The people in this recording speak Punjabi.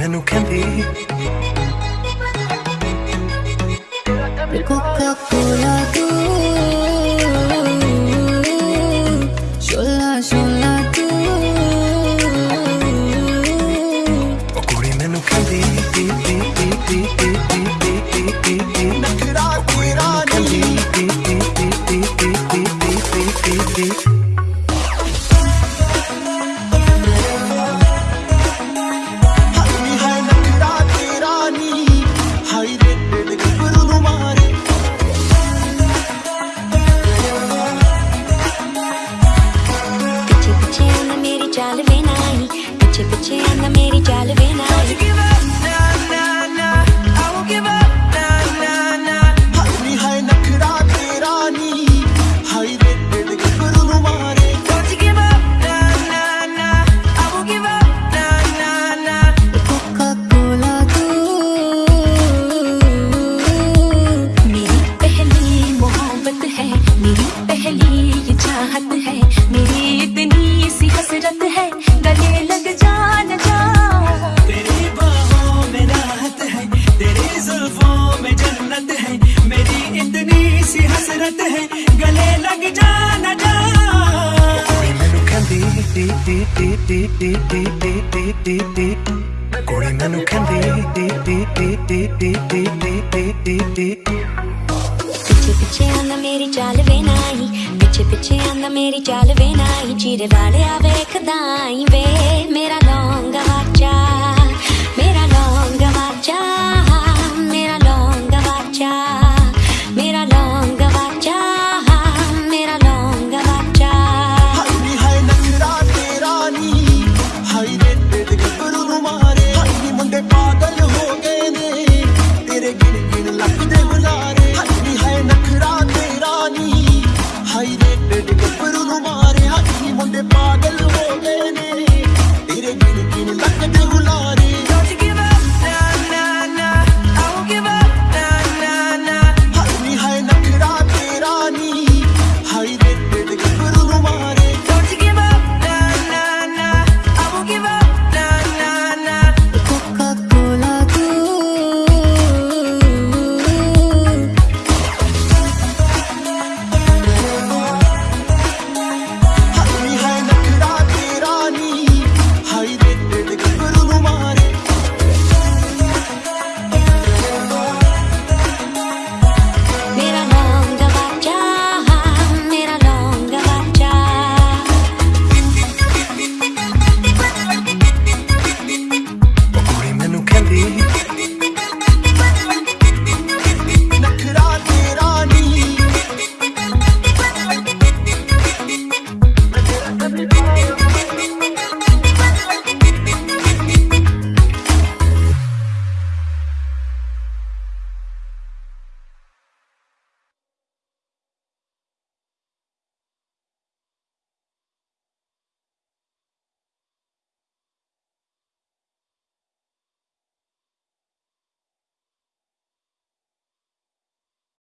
ਮੈਨੂੰ ਕਹਿੰਦੀ ਕੋਕਾ ਕੋਲਾ छिप छिप आना मेरी चाल वे। तेरी जुल्फों में जन्नत है मेरी इतनी सी हसरत है गले लग जा न जा ਕੁੜੀ ਮੈਨੂੰ ਕਹਿੰਦੀ ਟੀ ਟੀ ਟੀ ਟੀ ਟੀ ਟੀ ਟੀ ਟੀ ਟੀ ਟੀ ਕੁੜੀ ਮੈਨੂੰ ਕਹਿੰਦੀ ਟੀ ਟੀ ਟੀ ਟੀ ਟੀ ਟੀ ਟੀ ਟੀ ਟੀ ਟੀ ਪਿੱਛੇ ਪਿੱਛੇ ਆਂਦਾ ਮੇਰੀ ਚਾਲ ਵੇ ਨਾਈ ਪਿੱਛੇ ਪਿੱਛੇ ਆਂਦਾ ਮੇਰੀ ਚਾਲ ਵੇ ਨਾਈ ਚੀਰੇ ਵਾਲਿਆ ਵੇਖਦਾ ਆਈ ਵੇ ਮੇਰਾ ਲੌਂਗ ਵਾਚਾ ਮੇਰਾ ਲੌਂਗ ਵਾਚਾ